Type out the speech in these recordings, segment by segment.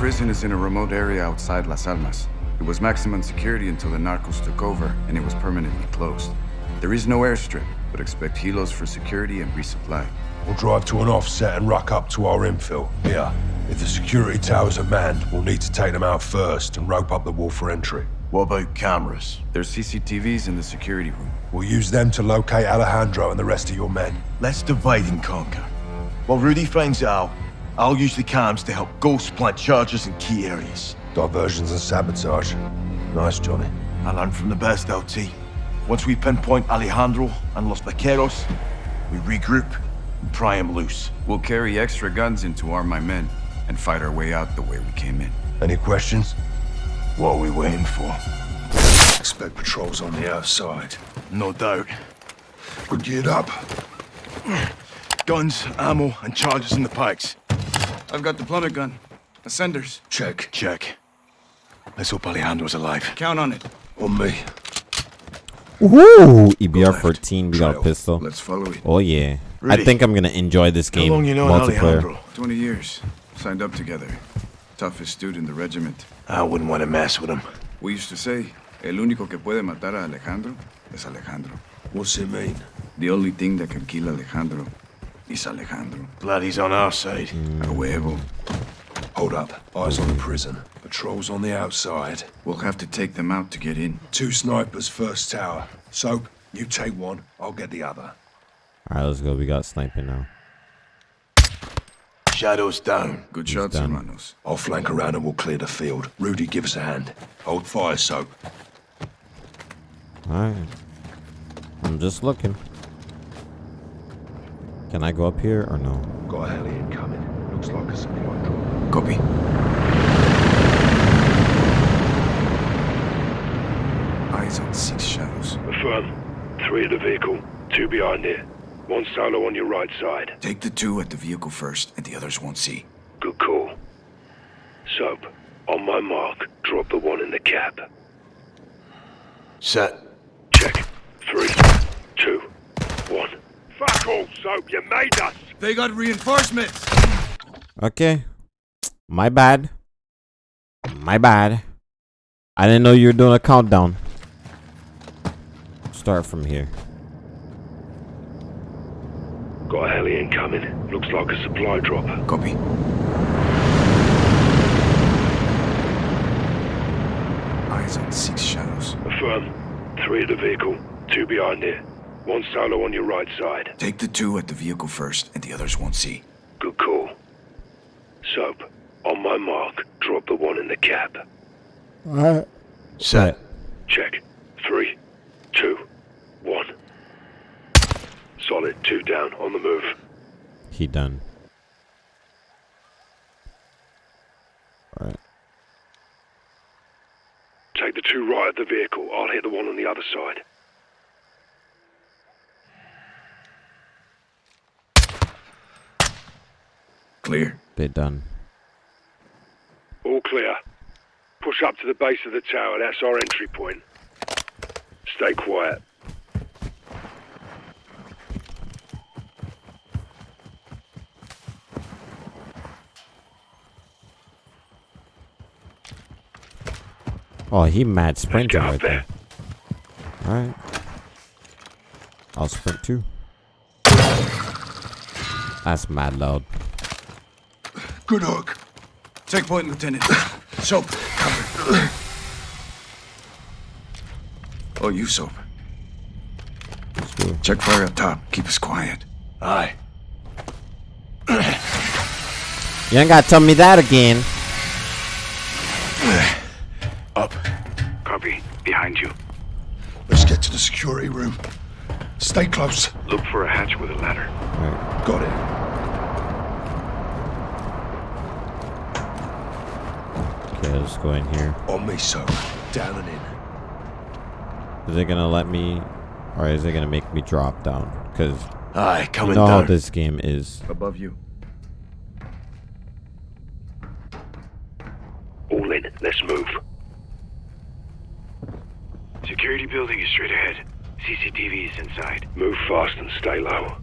prison is in a remote area outside Las Almas. It was maximum security until the narcos took over, and it was permanently closed. There is no airstrip, but expect helos for security and resupply. We'll drive to an offset and rock up to our infill. Here, if the security towers are manned, we'll need to take them out first and rope up the wall for entry. What about cameras? There's CCTVs in the security room. We'll use them to locate Alejandro and the rest of your men. Let's divide and conquer. While Rudy finds Al, I'll use the cams to help Ghost plant charges in key areas. Diversions and sabotage. Nice, Johnny. I learned from the best, LT. Once we pinpoint Alejandro and Los Vaqueros, we regroup and pry him loose. We'll carry extra guns in to arm my men and fight our way out the way we came in. Any questions? What are we waiting for? Expect patrols on the outside. No doubt. We're geared up. Guns, ammo, and charges in the pikes. I've got the plummet gun. Ascenders. Check. Check. Let's hope Alejandro's alive. Count on it. On me. Ooh, EBR 14, we got a pistol. Let's follow it. Oh yeah. I think I'm gonna enjoy this How game. long you known multiplayer. Alejandro? 20 years. Signed up together. Toughest dude in the regiment. I wouldn't want to mess with him. We used to say, el único que puede matar a Alejandro es Alejandro. What's it mean? The only thing that can kill Alejandro is Alejandro. Glad he's on our side. A huevo. Hold up. Eyes on the prison. Patrols on the outside. We'll have to take them out to get in. Two snipers first tower. Soap, you take one, I'll get the other. Alright, let's go. We got sniping now. Shadows down. Good shots, done. hermanos. I'll flank around and we'll clear the field. Rudy, give us a hand. Hold fire, Soap. Alright. I'm just looking. Can I go up here or no? Got a heli incoming. Looks like a supply drop. Copy. Eyes on six shadows. Affirm. Three at the vehicle, two behind it. One solo on your right side. Take the two at the vehicle first, and the others won't see. Good call. Soap, on my mark, drop the one in the cab. Set. Check. Three, two, one. Fuck all, Soap, you made us! They got reinforcements! Okay. My bad. My bad. I didn't know you were doing a countdown. Start from here. Got a heli incoming. Looks like a supply drop. Copy. Eyes on six shadows. Affirm. Three at the vehicle, two behind it. One solo on your right side. Take the two at the vehicle first, and the others won't see. Good call. Soap, on my mark, drop the one in the cab. Alright. Set. Check. Three, two, one. Solid, two down, on the move. He done. Alright. Take the two right at the vehicle. I'll hit the one on the other side. Clear. They done. All clear. Push up to the base of the tower. That's our entry point. Stay quiet. Oh, he mad sprinting right there. there. Alright. I'll sprint too. That's mad loud. Good hook. Take point, Lieutenant. Soap, cover. Oh, you, Soap. Let's. Check fire up top. Keep us quiet. Aye. You ain't gotta tell me that again. Up. Copy. Behind you. Let's get to the security room. Stay close. Look for a hatch with a ladder. Alright. Got it. Okay, let's go in here. On me, sir. Down and in. Is it gonna let me, or is it gonna make me drop down? Cause Aye, you coming know how this game is. Above you. All in. Let's move. Security building is straight ahead. CCTV is inside. Move fast and stay low.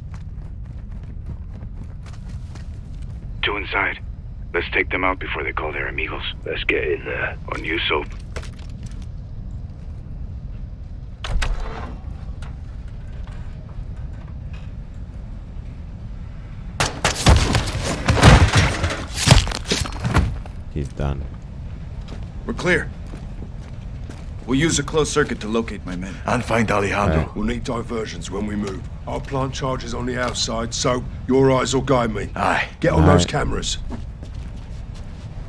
Two inside. Let's take them out before they call their amigos. Let's get in there. On you, Soap. He's done. We're clear. We'll use a closed circuit to locate my men. And find Alejandro. Right. We'll need diversions when we move. I'll plant charges on the outside, so your eyes will guide me. Aye. Get on those Alright. cameras.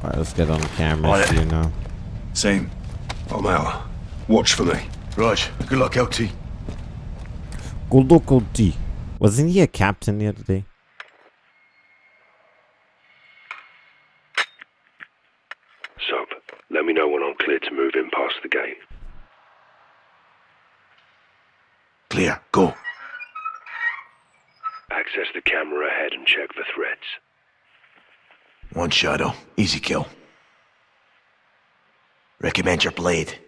Alright, let's get on the On cameras, it. you know. Same. I'm out. Watch for me. Raj, good luck, LT. Good luck, LT. Wasn't he a captain the other day? Soap, let me know when I'm clear to move in past the gate. Clear, go. Access the camera ahead and check for threats. One shadow, oh. easy kill. Recommend your blade.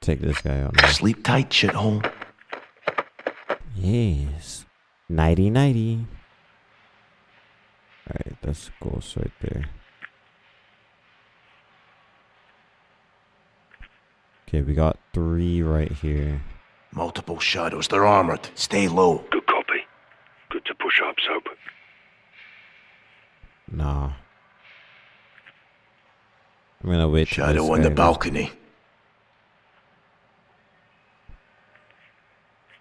Take this guy out now. Sleep tight, shithole. Yes. Nighty nighty. Alright, that's ghost right there. Okay, we got three right here. Multiple shadows, they're armored. Stay low. Good copy. Good to push up, Soap. I'm gonna wait. Shadow on the balcony.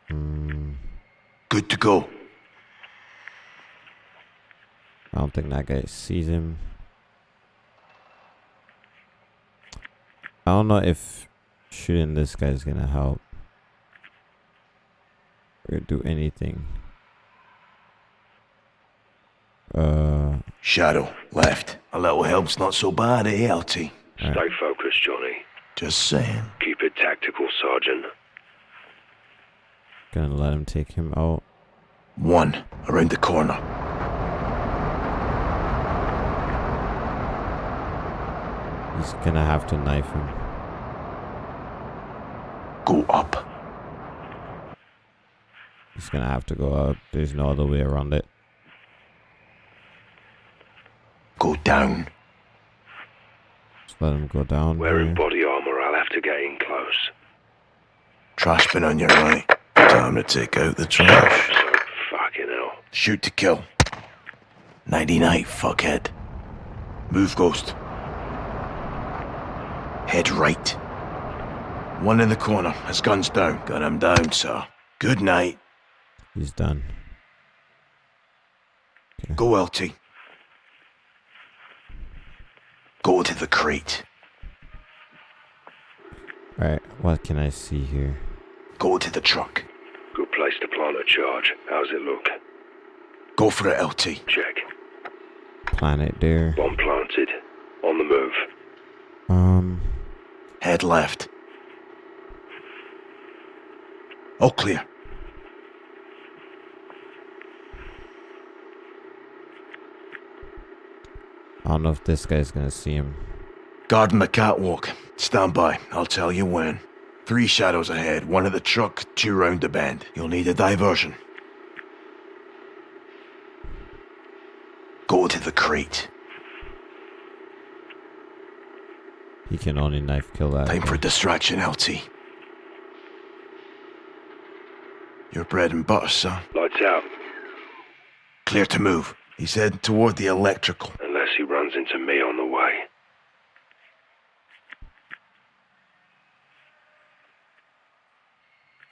Hmm, Good to go. I don't think that guy sees him. I don't know if shooting this guy is gonna help. Or do anything. Uh, Shadow, left. A little help's not so bad, eh, LT? Stay focused, Johnny. Just saying. Keep it tactical, Sergeant. gonna let him take him out. One, around the corner. He's gonna have to knife him. Go up. He's gonna have to go up. There's no other way around it. Go down. Just let him go down. Wearing here. body armor, I'll have to get in close. Trash bin on your right. Time to take out the trash. So, fucking hell. Shoot to kill. Nighty night, fuckhead. Move, Ghost. Head right. One in the corner. His gun's down. Gun him down, sir. Good night. He's done. Go, LT. Go to the crate. Alright, what can I see here? Go to the truck. Good place to plant a charge. How's it look? Go for it, LT. Check. Planet there. Bomb planted. On the move. Um, Head left. All clear. I don't know if this guy's gonna see him. Guarding the catwalk. Stand by. I'll tell you when. Three shadows ahead. One at the truck, two round the bend. You'll need a diversion. Go to the crate. He can only knife kill that. Time guy. for distraction, LT. Your bread and butter, son. Lights out. Clear to move. He's heading toward the electrical. Unless he runs into me on the way.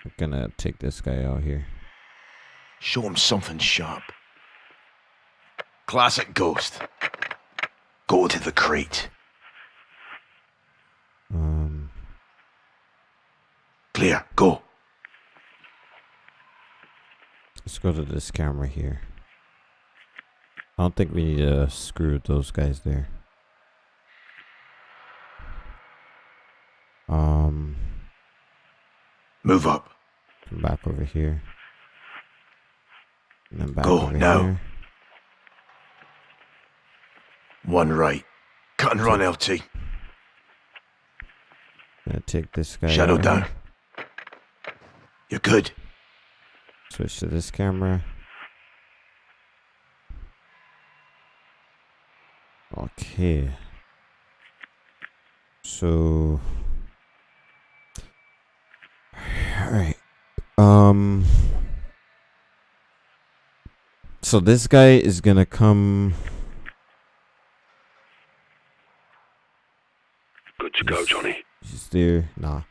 I'm gonna take this guy out here. Show him something sharp. Classic ghost. Go to the crate. Um, Clear. Go. let's go to this camera here. I don't think we need to screw those guys there. Um, Move up. come back over here. And then back Go, over now. here. One right. Cut and run, LT. Gonna take this guy Shadow down. You're good. Switch to this camera. Okay. So. Alright. Um. So this guy is gonna come. Good to go, Johnny. He's there. Nah.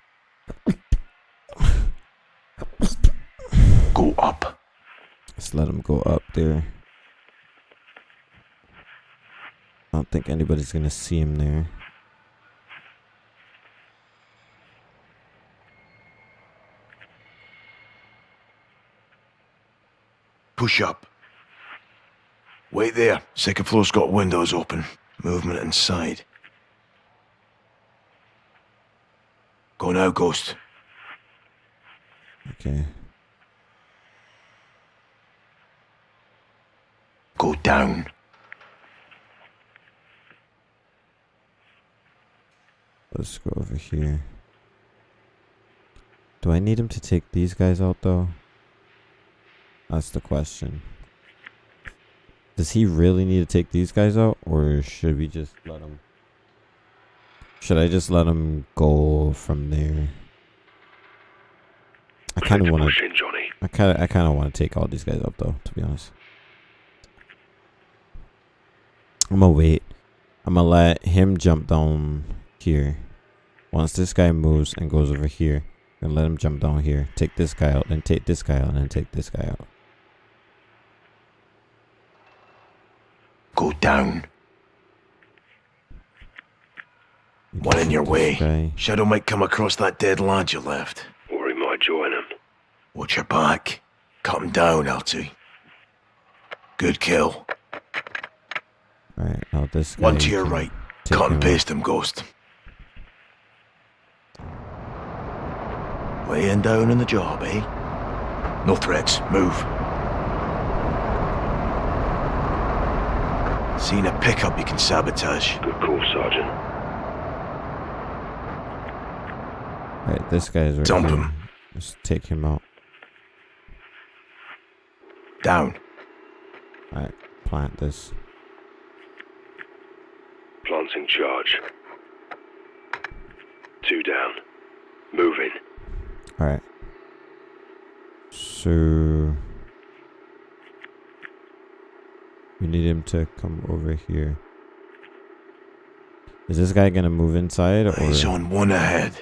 Go up. Let's let him go up there. I don't think anybody's gonna see him there. Push up. Wait there. Second floor's got windows open. Movement inside. Go now, Ghost. Okay. Go down. Let's go over here. Do I need him to take these guys out though? That's the question. Does he really need to take these guys out or should we just let him Should I just let him go from there? I kind of want to push in, Johnny. I kind of I kind of want to take all these guys out though, to be honest. I'm gonna wait. I'm gonna let him jump down here. Once this guy moves and goes over here, I'm let him jump down here. Take this guy out, then take this guy out, and then take this guy out. Go down. You One in your way. guy. Shadow might come across that dead lad you left. Or he might join him. Watch your back. Cut him down, LT. Good kill. Alright, now this guy. One to your right. take Cut and paste him, Ghost. Laying down in the job, eh? No threats. Move. Seen a pickup you can sabotage. Good call, Sergeant. Alright, this guy's right Dump here. him. Let's take him out. Down. Alright, plant this. Planting charge. Two down. Moving. Alright. So we need him to come over here. Is this guy gonna move inside or Eyes on one ahead.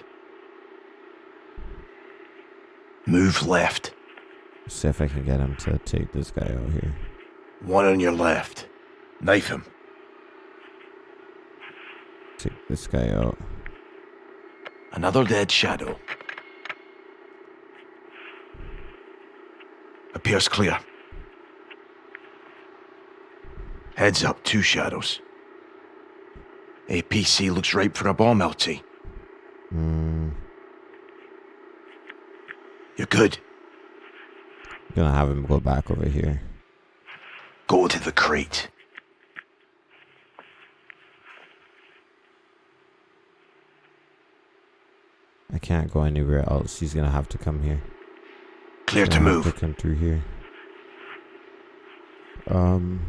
Move left. see if I can get him to take this guy out here? One on your left. Knife him. Take this guy out. Another dead shadow. Appears clear. Heads up, two shadows. APC looks ripe for a bomb, LT. Hmm. You're good. Gonna have him go back over here. Go to the crate. I can't go anywhere else. He's gonna have to come here. Clear to move. Come through here. Um,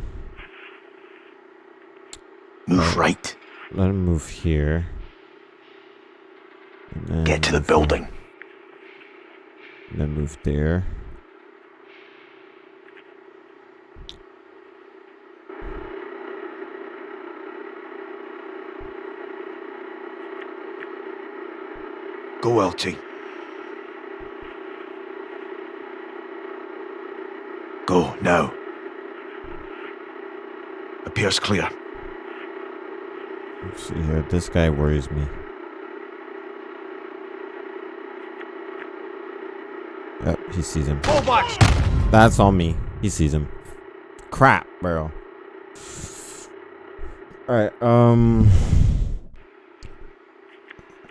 Move right. let him move here. And then Get to the here. building. And then move there. Go, LT. Go, now. Appears clear. Let's see here. This guy worries me. Yep, he sees him. That's on me. He sees him. Crap, bro. Alright, um.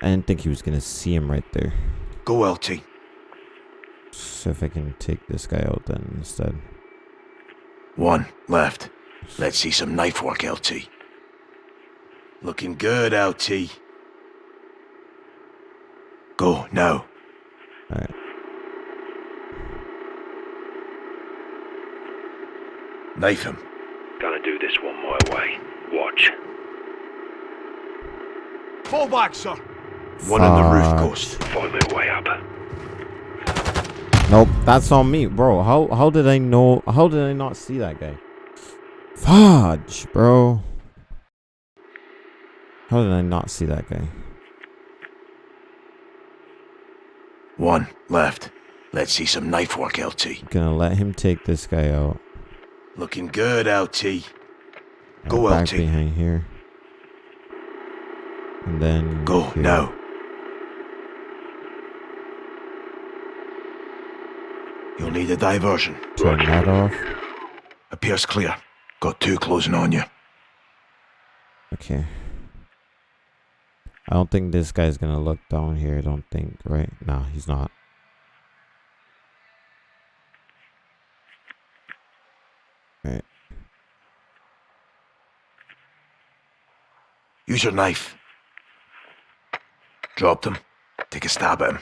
I didn't think he was gonna see him right there. Go, LT. So if I can take this guy out then instead. One left. Let's see some knife work, LT. Looking good, LT. Go now. Alright. Knife him. Gonna do this one my way. Watch. Fall back, sir. One on the roof, Fuck. Ghost. Find their way up. Nope, that's on me, bro. How how did I know? How did I not see that guy? Fudge, bro. How did I not see that guy? One left. Let's see some knife work, LT. Gonna let him take this guy out. Looking good, LT. Go, back LT. behind here. And then Go here. now. You'll need a diversion. Turn that off. Appears clear. Got two closing on you. Okay. I don't think this guy's gonna look down here. I don't think, right? Nah, he's not. Alright. Use your knife. Drop them. Take a stab at him.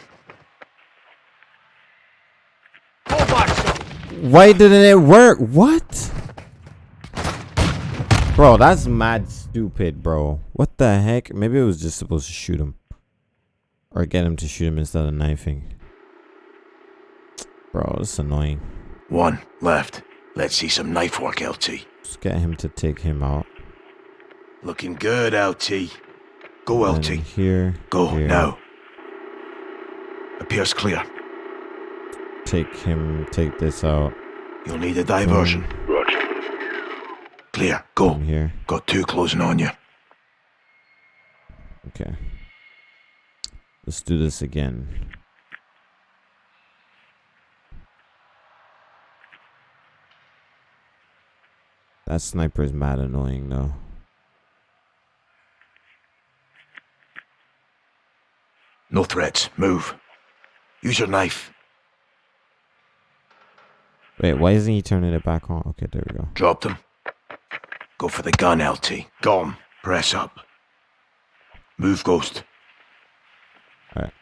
Fall back, sir. Why didn't it work? What? Bro, that's mad stupid, bro. What the heck? Maybe it was just supposed to shoot him. Or get him to shoot him instead of knifing. Bro, it's annoying. One left. Let's see some knife work, LT. Just get him to take him out. Looking good, LT. Go, LT. here. Go here. now. Appears clear. Take him, take this out. You'll need a diversion. Hmm. Roger. Clear. Go. From here. Got two closing on you. Okay. Let's do this again. That sniper is mad annoying though. No threats. Move. Use your knife. Wait, why isn't he turning it back on? Okay, there we go. Drop them. Go for the gun, LT. Gone. Press up. Move, Ghost. Alright.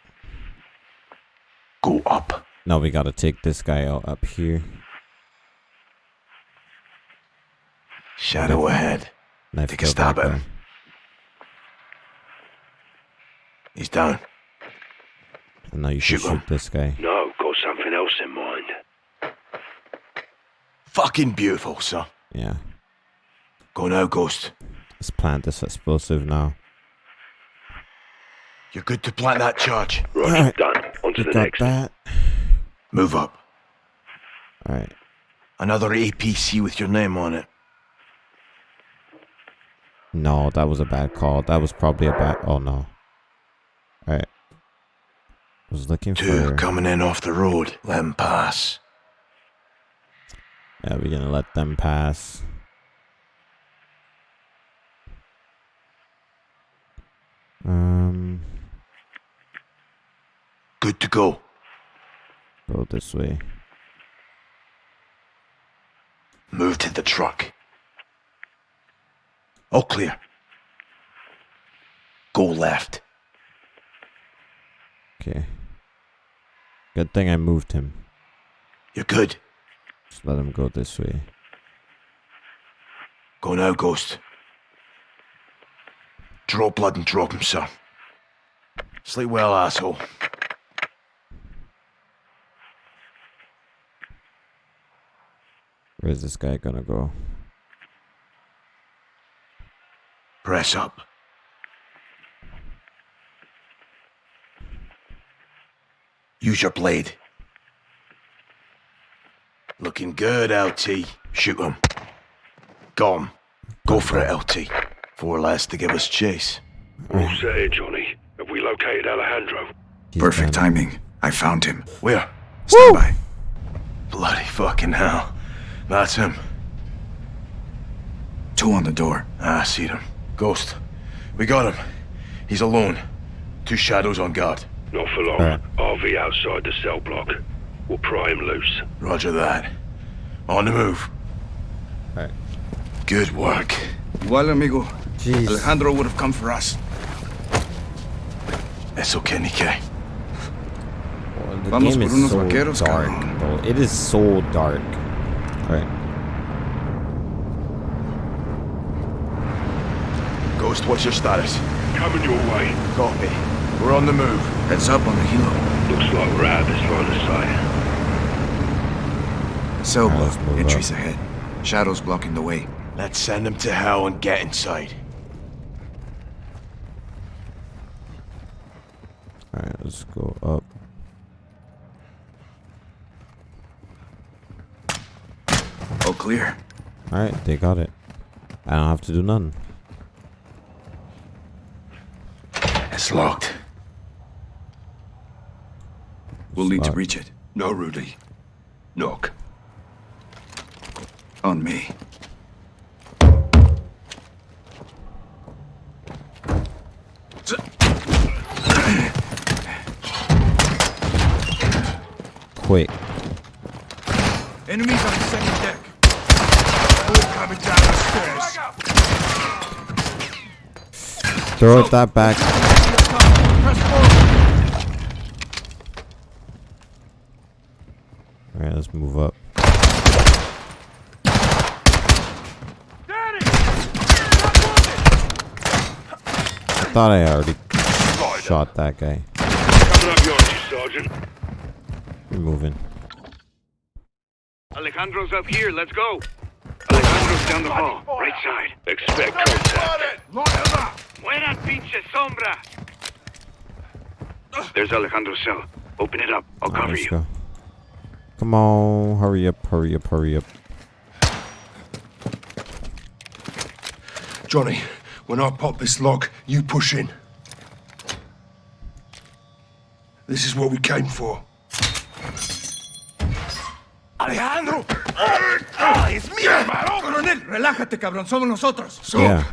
Go up. Now we gotta take this guy out up here. Shadow ahead. Knife Take a kill stab that at him. He's down. And now you should Shoot shoot this guy. No, got something else in mind. Fucking beautiful, sir. Yeah. Go now, Ghost. Let's plant this explosive now. You're good to plant that charge. Roger, Alright. done. On to We the got next. that. Move up. Alright. Another APC with your name on it. No, that was a bad call. That was probably a bad. Oh no. Alright. Was looking Two for. coming in off the road. Let them pass. Yeah, we're gonna let them pass. Um, Good to go. go this way. Move to the truck. All clear. Go left. Okay. Good thing I moved him. You're good. Just let him go this way. Go now, Ghost. Draw blood and drop him, sir. Sleep well, asshole. Where's this guy gonna go? Press up. Use your blade. Looking good, LT. Shoot him. Gone. Go for it, LT. Four less to give us chase. All set here, Johnny. Have we located Alejandro? He's Perfect down timing. I found him. Where? Stand by. Bloody fucking hell. That's him. Two on the door. Ah, I see him. Ghost. We got him. He's alone. Two shadows on guard. Not for long. Alright. RV outside the cell block. We'll pry him loose. Roger that. On the move. Alright. Good work. Igual, amigo. Jeez. Alejandro would have come for us. It's okay, Nikkei. Well, the Vamos game por is unos so vaqueros, dark, cabrón. bro. It is so dark. Alright. Ghost, what's your status? coming your way. Copy. We're on the move. Heads up on the helo. Looks like we're out of this line of sight. Cell block. Entries up. ahead. Shadows blocking the way. Let's send them to hell and get inside. Alright, let's go up. All clear. Alright, they got it. I don't have to do nothing. It's locked. We'll need to Spot. reach it. No, Rudy. Knock. On me. Quick. Enemies on the second deck. All coming down the stairs. Throw it that back. Alright, let's move up. I thought I already shot that guy. Coming up behind you, Sergeant. We're moving. Alejandro's up here. Let's go. Alejandro's down the hall. Right side. Expect contact. Buena pinche sombra. There's Alejandro's cell. Open it up. I'll cover let's you. go. Come on, hurry up, hurry up, hurry up. Johnny, when I pop this lock, you push in. This is what we came for. Alejandro. ¡Ah, es mío, hermano! Coronel, relájate, cabrón. Somos nosotros. So, Yeah,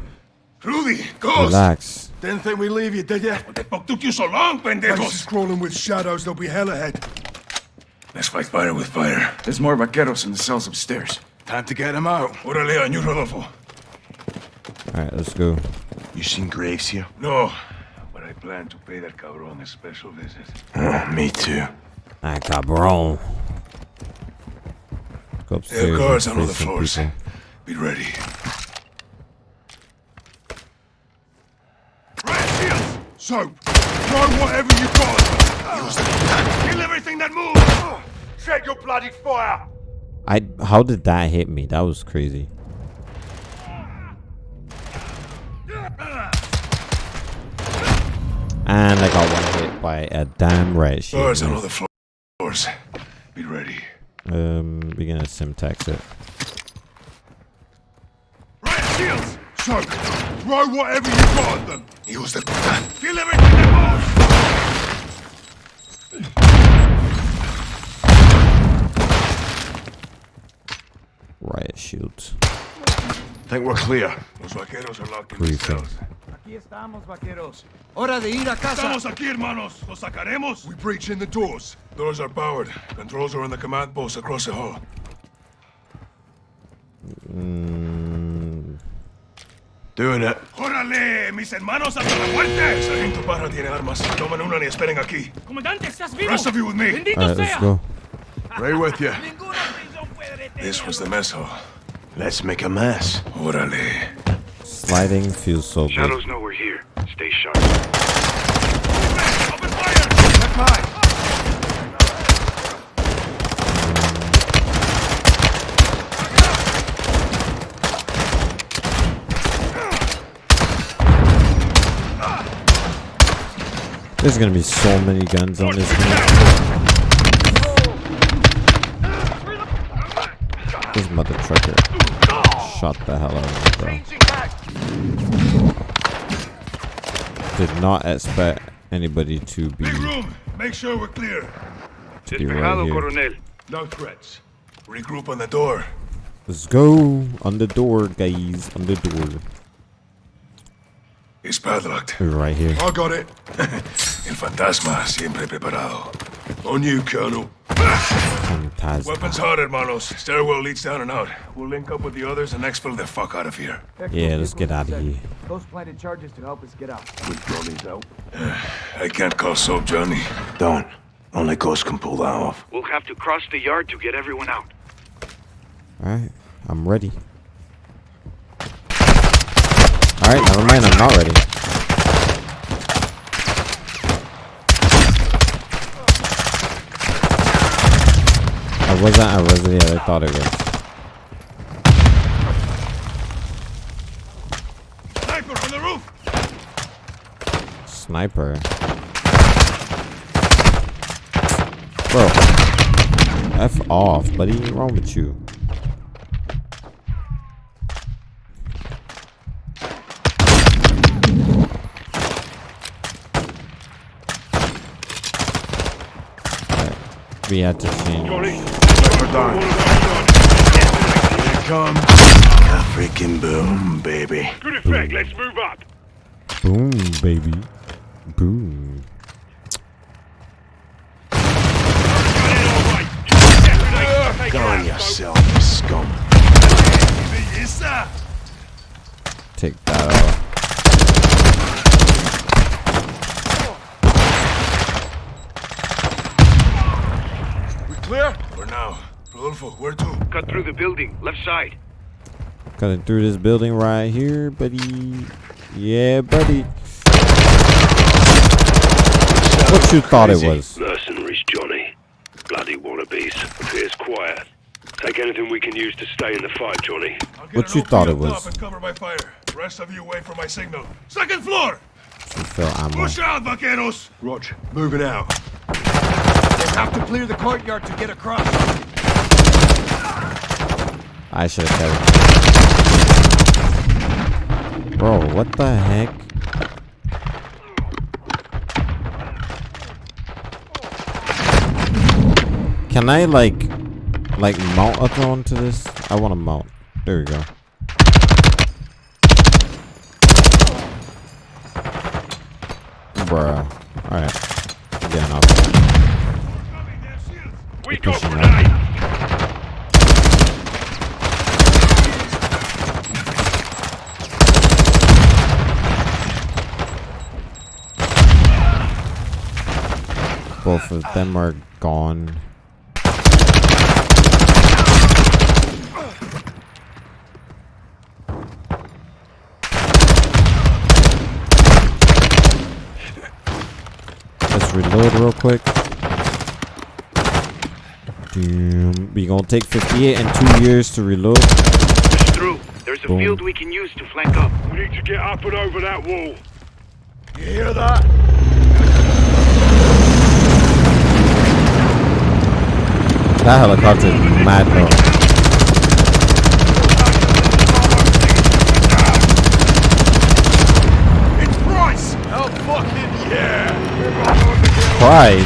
Rudy, Ghost! relax. Didn't think we'd leave you, did ya? What the fuck took you so long, Place pendejos? is crawling with shadows, there'll be hell ahead. Let's fight fire with fire. There's more vaqueros in the cells upstairs. Time to get them out. Órale, on you, Rodolfo. Alright, let's go. You seen Graves here? No, but I plan to pay that cabron a special visit. Oh, me too. Ah, cabron. Go upstairs. There are and guards on all the some floors. people. Be ready. Soap, throw whatever you got. Kill everything that moves. Shed your bloody fire. I how did that hit me? That was crazy. And I got one hit by a damn red sheet. Guards on all the floors. Be ready. Um, we're gonna Semtex it. Red shields! Soap, throw whatever you got at them. Use the Kill everything that moves. Riot shields. Think we're clear. Los vaqueros are locked in the cells. Aquí estamos, vaqueros. Hora de ir a casa. Estamos aquí, hermanos. Los sacaremos. We breach in the doors. Doors are powered. Controls are on the command post across the hall. Mm, Doing it. ¡Órale! ¡Mis hermanos hasta la muerte! Sargento Parra tiene armas. Tomen una y esperen aquí. Comandante, ¿estás vivo? Rest of you with me. Bendito Alright, let's sea. go. Right with you. Ninguna prisión puede detenernos. This was the mess hall. Let's make a mess. ¡Órale! Sliding feels so good. Shadows know we're here. Stay sharp. Open fire! There's gonna be so many guns on this game. Mother trucker shot the hell out of me, bro. Did not expect anybody to be Big room! Make sure we're clear. to be right here. Coronel. No threats. Regroup on the door. Let's go on the door, guys. On the door. It's padlocked. Right here. I got it. El fantasma siempre preparado. On you, Colonel. Fantastic. Weapons hot, hermanos. Stairwell leads down and out. We'll link up with the others and exfil the fuck out of here. Yeah, let's get out of here. Those planted charges to help us get out. With Johnny's out. Uh, I can't call soap, Johnny. Don't. Only Ghost can pull that off. We'll have to cross the yard to get everyone out. Alright, I'm ready. Alright, never mind, I'm not ready. It wasn't a Resident. I thought it was. Sniper on the roof! Sniper. Bro. F off, buddy. What's wrong with you? We had to change. Johnny, done. Come. A freaking boom, baby. good effect. Let's move up. Boom, baby. Boom. Go on yourself, you scum. Take that out. We clear? For now. Rodolfo, where to? Cut through the building, left side. Cutting through this building right here, buddy. Yeah, buddy. What you thought it was? Mercenaries, Johnny. Bloody wannabes. Appears quiet. Take anything we can use to stay in the fight, Johnny. What you thought it was? And cover my fire. The rest of you wait for my signal. Second floor! Fill ammo. Push out, vaqueros! Roach, moving out. We'll have to clear the courtyard to get across. I should have kept. Bro, what the heck? Can I like, like mount a drone to this? I want to mount. There we go. Bruh. Alright. Getting up. We got Pushing grenade. Both of them are gone. Let's reload real quick. Damn, we gonna take 58 and two years to reload. Push through. There's a Boom. field we can use to flank up. We need to get up and over that wall. You hear that? That helicopter is mad though. Price! Hell fucking yeah! Price.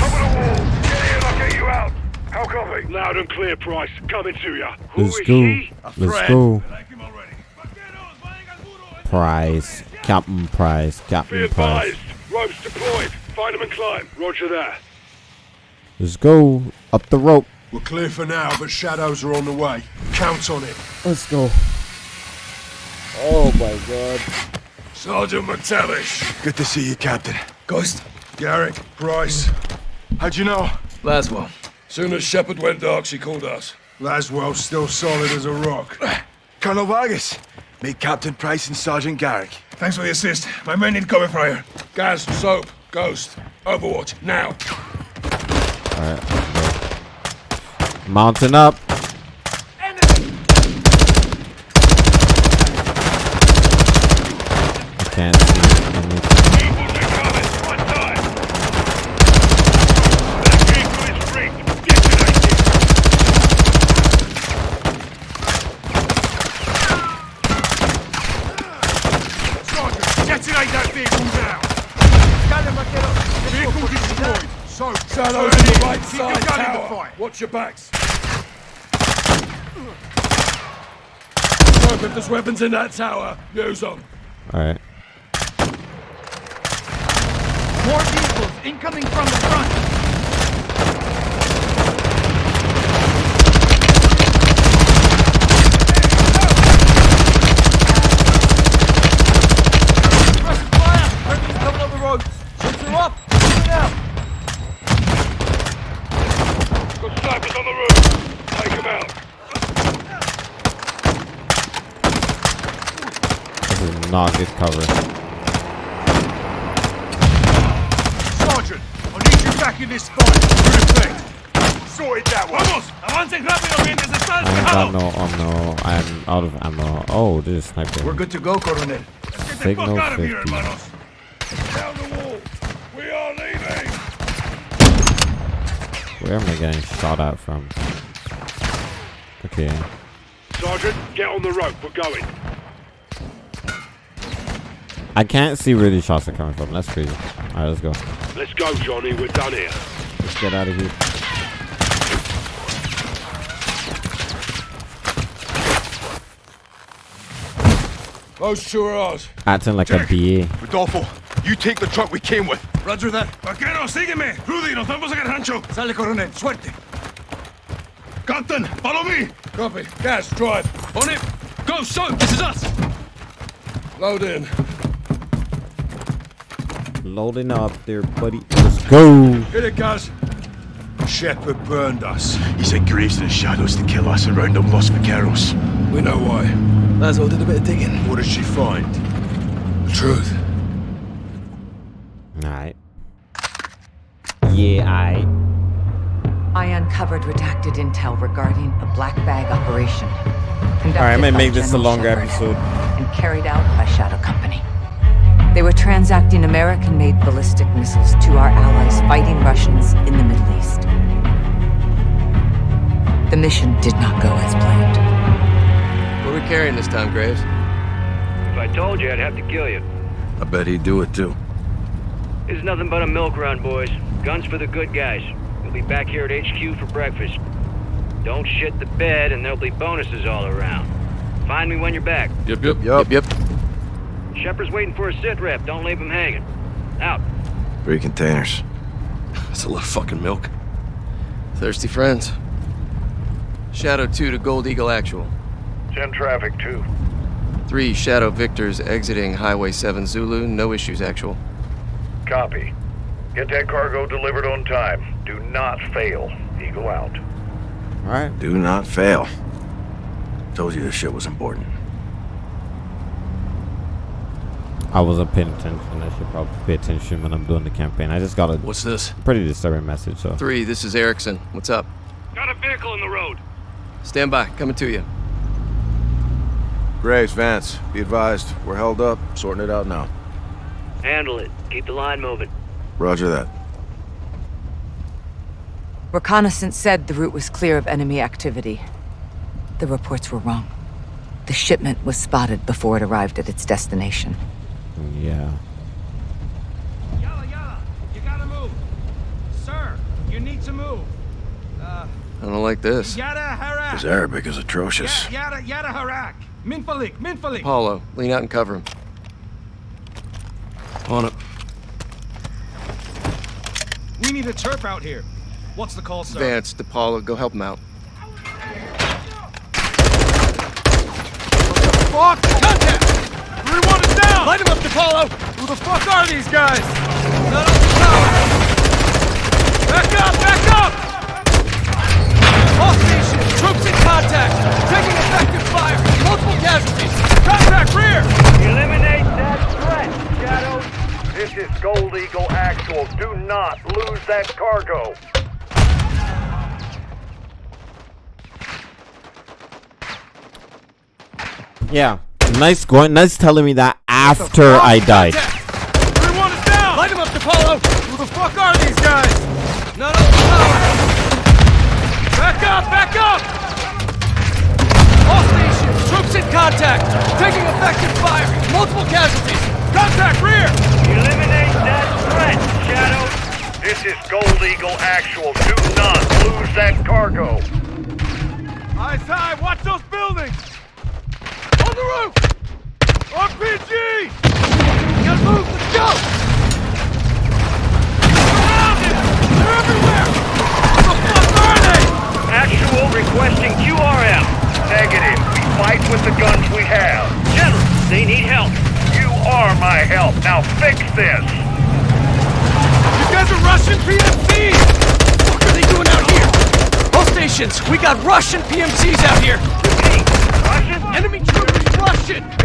I'll get you out. How copy? Loud and clear, Price. Coming to you. Who Let's go. Let's go. I like him already. Vaqueros, vayan al muro! Price. Captain Price. Captain Price. Ropes deployed. Find them and climb. Roger that. Let's go. Up the rope. We're clear for now, but shadows are on the way. Count on it. Let's go. Oh my god. Sergeant MacTavish. Good to see you, Captain. Ghost. Garrick. Price. How'd you know? Laswell. Soon as Shepherd went dark, she called us. Laswell's still solid as a rock. Colonel Vargas. Meet Captain Price and Sergeant Garrick. Thanks for the assist. My men need cover fire. Gaz, Soap, Ghost. Overwatch, now. Alright. Mountain up. I can't anything. Eagles incoming. One time. That vehicle is rigged. Detonate it. Sergeant, detonate that vehicle now. Dale, vaquero. Vehicle destroyed. So, shadows on the right side tower. Watch your backs. Soap, if there's weapons in that tower, use them. Alright. More vehicles incoming from the front. Press fire! Enemy's coming on the road. Ships are up. Moving out. Got snipers on the roof. Take them out. This is not good cover. Sergeant, I need you back in this fight. Good sorted that one. Vamos, avancen rápido mientras está I ain't got despejado. no. I'm out of ammo. Oh, this is sniper. We're good to go, Coronel. Get the Signal fuck out of here, hermanos. Down the wall. We are leaving. Where am I getting shot at from? Okay. Sergeant, get on the rope. We're going. I can't see where these shots are coming from. That's crazy. Alright, let's go. Let's go, Johnny. We're done here. Let's get out of here. Those two are ours. Acting like a BA. Rodolfo, you take the truck we came with. Roger that. Vaquero, sígueme. Rudy, nos vamos al rancho. Sale, coronel. Suerte. Captain, follow me. Copy. Gas, drive. On it. Go, so. This is us. Load in. Loading up there, buddy. Let's go. Hit it, guys. Shepherd burned us. He sent Graves to the shadows to kill us around round up Los Vaqueros. We know why. Laswell did a bit of digging. What did she find? The truth. Alright. Yeah, I. I uncovered redacted intel regarding a black bag operation. Alright, I'm gonna make this a longer Shepherd episode. And carried out by Shadow Company. They were transacting American-made ballistic missiles to our allies fighting Russians in the Middle East. The mission did not go as planned. What are we carrying this time, Graves? If I told you, I'd have to kill you. I bet he'd do it too. It's nothing but a milk run, boys. Guns for the good guys. You'll be back here at HQ for breakfast. Don't shit the bed, and there'll be bonuses all around. Find me when you're back. Yep, yep, yep, yep. Shepherd's waiting for a sit rep. Don't leave him hanging. Out. Three containers. That's a lot of fucking milk. Thirsty friends. Shadow 2 to Gold Eagle Actual. 10 traffic, 2. 3 Shadow Victors exiting Highway 7 Zulu. No issues, Actual. Copy. Get that cargo delivered on time. Do not fail. Eagle out. Alright. Do not fail. Told you this shit was important. I wasn't paying attention. I should probably pay attention when I'm doing the campaign. I just got a What's this? pretty disturbing message, so. 3, this is Erickson. What's up? Got a vehicle in the road. Stand by. Coming to you. Graves, Vance, be advised. We're held up. Sorting it out now. Handle it. Keep the line moving. Roger that. Reconnaissance said the route was clear of enemy activity. The reports were wrong. The shipment was spotted before it arrived at its destination. Yeah. Yalla, yalla. You gotta move. Sir, you need to move. Uh, I don't like this. yada harak. His Arabic is atrocious. Yada, yada harak. Minfalik, minfalik. Paulo, lean out and cover him. On it. We need a terp out here. What's the call, sir? Vance, DePaulo, go help him out. Fuck! Contact! Everyone is down! Light him up, DePaulo! Who the fuck are these guys? Not on the tower! Back up! Back up! All stations! Troops in contact! Taking effective fire! Multiple casualties! Contact rear! Eliminate that threat, Shadow. This is Gold Eagle Actual. Do not lose that cargo. Yeah. Nice going. Nice telling me that after I died. Everyone is down! Light him up, DePaulo! Who the fuck are these guys? Not on the tower! Back up! Back up! All stations! Troops in contact! Taking effective fire! Multiple casualties! Contact rear! Eliminate that threat, Shadow. This is Gold Eagle Actual. Do not lose that cargo. Eyes high! Watch those buildings! On the roof! RPG! Gotta move! Let's go! Surrounded! They're everywhere! What the fuck are they? Actual requesting QRM. Negative. We fight with the guns we have. General, they need help. You are my help. Now fix this. You guys are Russian PMCs! What are they doing out here? All stations, we got Russian PMCs out here! Repeat. Russian? Enemy troopers Russian!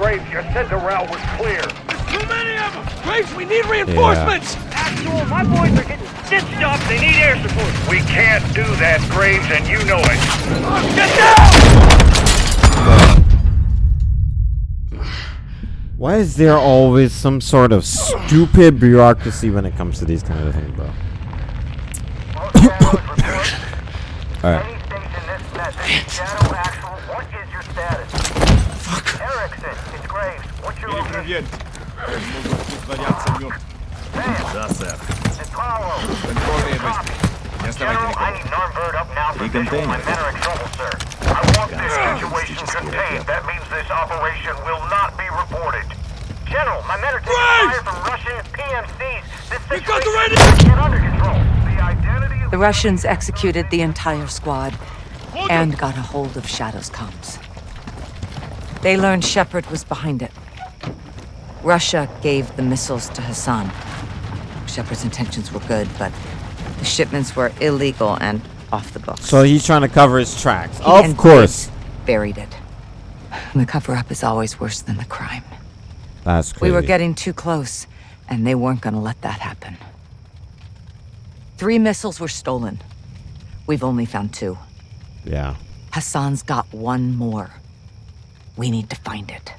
God damn it, Graves. your said the route was clear. There's too many of them! Graves, we need reinforcements! Actual, my boys are getting stitched up. They need air support. We can't do that, Graves, and you know it. Get down! Why is there always some sort of stupid bureaucracy when it comes to these kind of things, bro? Alright. Want this situation contained. That means this operation will not be reported. General, my men are taking fire from Russian PMCs. This situation is under control. The identity of The Russians executed the entire squad and got a hold of Shadow's comms. They learned Shepherd was behind it. Russia gave the missiles to Hassan. Shepherd's intentions were good, but the shipments were illegal and off the books. So he's trying to cover his tracks. He Of course. Buried it. The cover-up is always worse than the crime. That's crazy. We were getting too close, and they weren't gonna let that happen. Three missiles were stolen. We've only found two. Yeah. Hassan's got one more. We need to find it.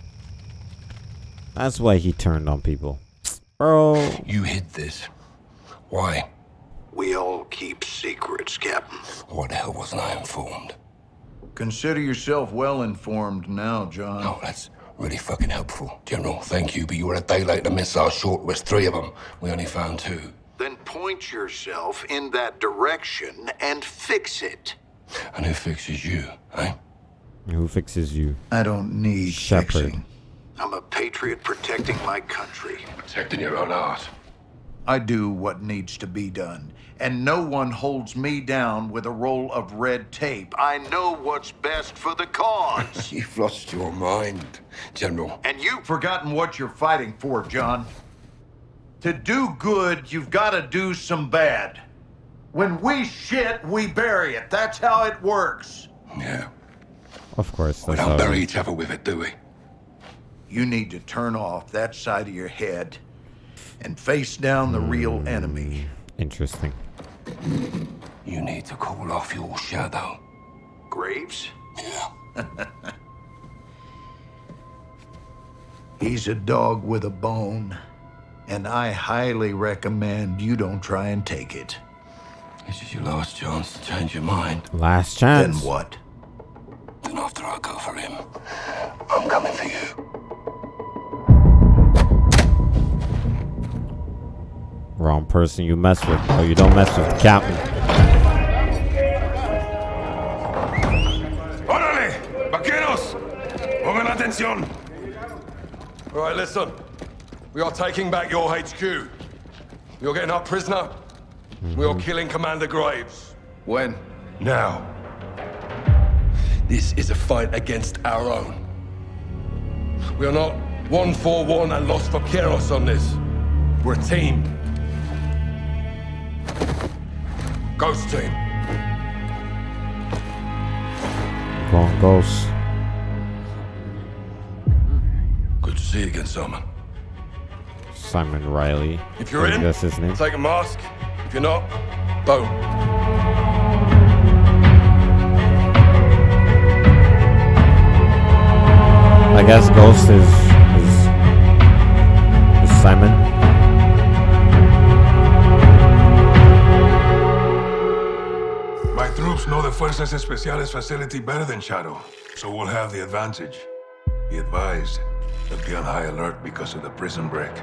That's why he turned on people. Bro. You hid this. Why? We all keep secrets, Captain. What the hell wasn't I informed? Consider yourself well informed now, John. Oh, that's really fucking helpful. General, thank you, but you were a day late. The missile short was three of them. We only found two. Then point yourself in that direction and fix it. And who fixes you, eh? Who fixes you? I don't need Shepherd. fixing. I'm a patriot protecting my country. Protecting your own art. I do what needs to be done, and no one holds me down with a roll of red tape. I know what's best for the cause. You've lost your mind, General. and you've forgotten what you're fighting for, John. To do good, you've got to do some bad. When we shit, we bury it. That's how it works. Yeah. Of course. We don't bury each other with it, do we? You need to turn off that side of your head and face down the real enemy. Interesting. You need to call off your shadow. Graves? Yeah. He's a dog with a bone, and I highly recommend you don't try and take it. This is your last chance to change your mind. Last chance. Then what? Then after I go for him, I'm person you mess with. or you don't mess with the Captain. ¡Órale! ¡Vaqueros! ¡Pongan atención! All right, listen. We are taking back your HQ. You're getting our prisoner. We are mm-hmm. killing Commander Graves. When? Now. This is a fight against our own. We are not one for one and lost for Kieros on this. We're a team. Ghost team. Go on, Ghost. Good to see you again, Simon. Simon Riley. If you're in, that's his name. take a mask. If you're not, boom. I guess Ghost is is, is Simon. The Fuerzas Especiales facility better than Shadow, so we'll have the advantage. Be advised, they'll be on high alert because of the prison break.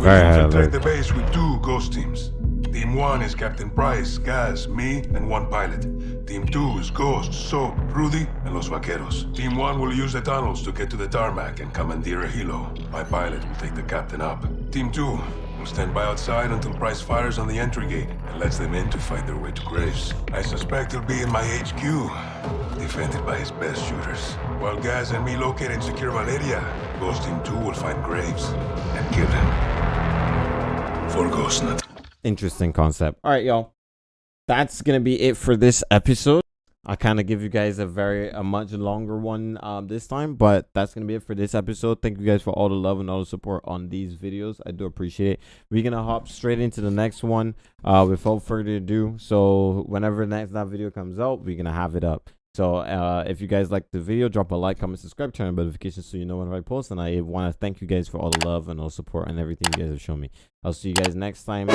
We infiltrate the base with two ghost teams. Team 1 is Captain Price, Gaz, me, and one pilot. Team 2 is Ghost, Soap, Rudy, and Los Vaqueros. Team 1 will use the tunnels to get to the tarmac and commandeer a helo. My pilot will take the captain up. Team 2 will stand by outside until Price fires on the entry gate and lets them in to fight their way to Graves. I suspect he'll be in my HQ, defended by his best shooters. While Gaz and me locate and secure Valeria, Ghost Team 2 will find Graves and kill him. For Ghostnet. Interesting concept. All right, y'all. That's gonna be it for this episode. I kind of give you guys a very a much longer one um this time, but that's gonna be it for this episode. Thank you guys for all the love and all the support on these videos. I do appreciate it. We're gonna hop straight into the next one uh without further ado. So whenever the next that video comes out, we're gonna have it up. So uh, if you guys like the video, drop a like, comment, subscribe, turn on notifications so you know when I post. And I want to thank you guys for all the love and all the support and everything you guys have shown me. I'll see you guys next time.